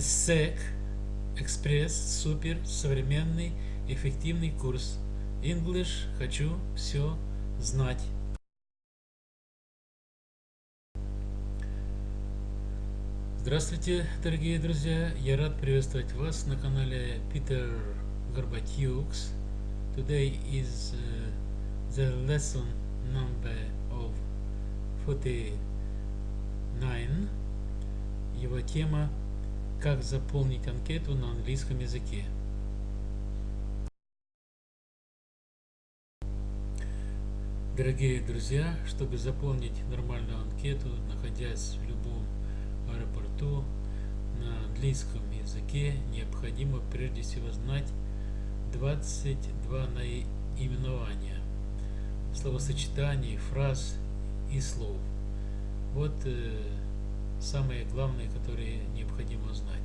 SEC Экспресс Супер Современный Эффективный курс English Хочу все знать. Здравствуйте, дорогие друзья! Я рад приветствовать вас на канале Peter Горбатюкс. Today is uh, the lesson number of 49. Его тема «Как заполнить анкету на английском языке». Дорогие друзья, чтобы заполнить нормальную анкету, находясь в любом аэропорту, на английском языке, необходимо прежде всего знать 22 наименования, словосочетаний, фраз и слов. Вот э, самые главные, которые необходимо знать.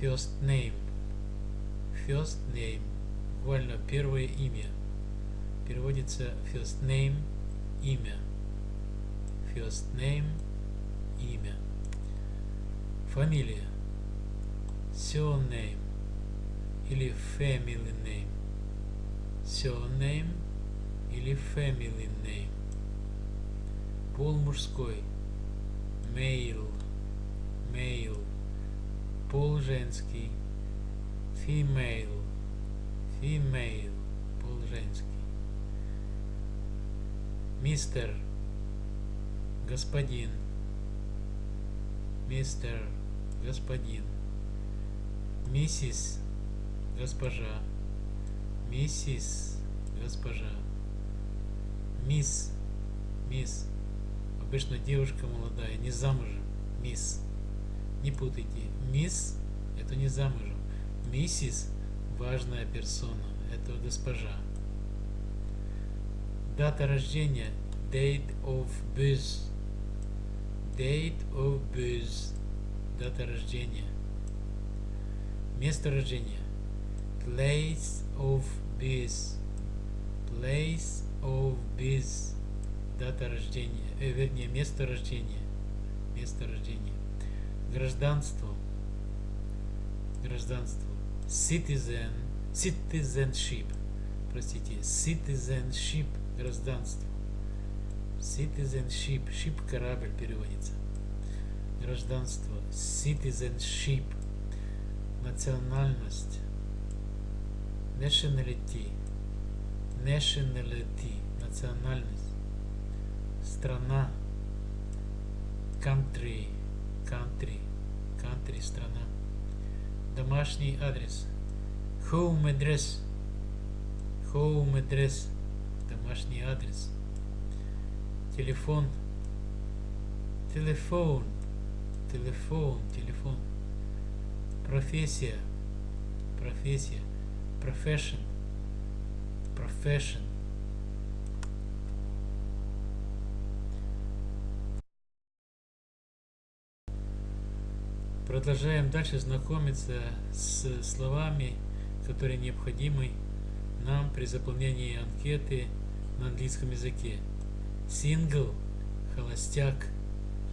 First name. First name. Буквально первое имя. Переводится first name – имя. First name – имя. Фамилия. Surname или family name. Surname или family name. Пол мужской. Male. Male. Пол женский. Female. Female. Пол женский. Мистер. Господин. Мистер. Господин. Миссис. Госпожа. Миссис. Госпожа. Мисс. Мисс. Обычно девушка молодая, не замужем. Мисс. Не путайте. Мисс – это не замужем. Миссис – важная персона. Это госпожа. Дата рождения – date of birth. Date of birth. Дата рождения. Место рождения. Place of birth. Place of birth дата рождения, э, вернее, место рождения, место рождения, гражданство, гражданство, citizen, citizenship, простите, citizenship, гражданство, citizenship, ship корабль переводится, гражданство, citizenship, национальность, nationality, nationality, национальность, страна, country, country, country, страна, домашний адрес, home address, home address, домашний адрес, телефон, телефон, телефон, телефон, профессия, профессия, profession, profession, Продолжаем дальше знакомиться с словами, которые необходимы нам при заполнении анкеты на английском языке. Single – холостяк,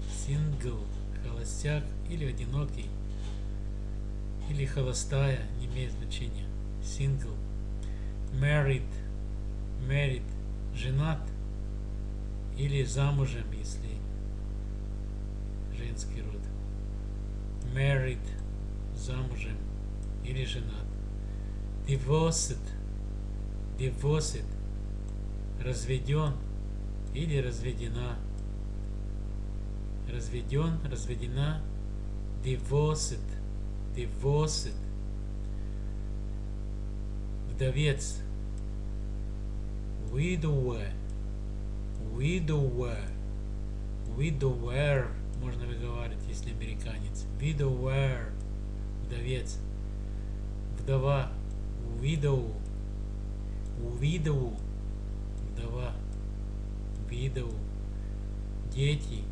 single – холостяк или одинокий, или холостая, не имеет значения. Single. Married – married – женат или замужем, если женский род married, замужем или женат. Divorced, divorced, разведен или разведена. Разведен, разведена, divorced, divorced. Вдовец, widower, widower, widower можно выговаривать, если американец. Widower, вдовец. Вдова, widow, widow, вдова, widow. Дети,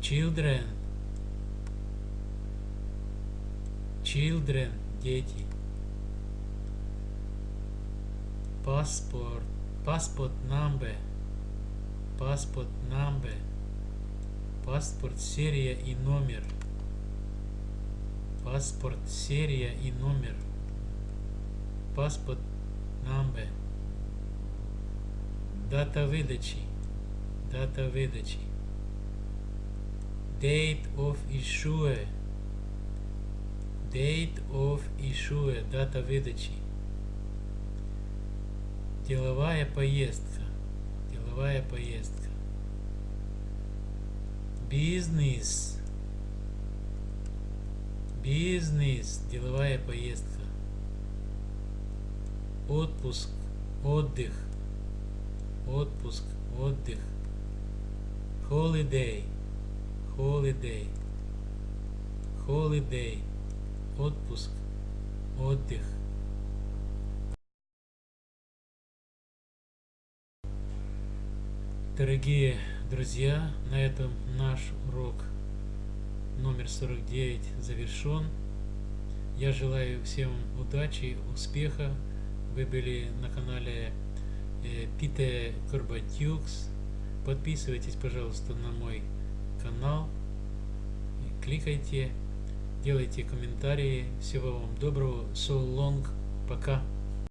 children, children, дети. Passport, passport number, passport number Паспорт, серия и номер. Паспорт, серия и номер. Паспорт number. Дата выдачи. Дата выдачи. Date of issue. Date of issue. Дата выдачи. Деловая поездка. Деловая поездка. Бизнес. Бизнес. Деловая поездка. Отпуск. Отдых. Отпуск. Отдых. Holiday. Holiday. Holiday. Отпуск. Отдых. Дорогие друзья, на этом наш урок номер 49 завершен. Я желаю всем удачи, успеха. Вы были на канале Пите Корбатюкс. Подписывайтесь, пожалуйста, на мой канал. Кликайте, делайте комментарии. Всего вам доброго. So long. Пока.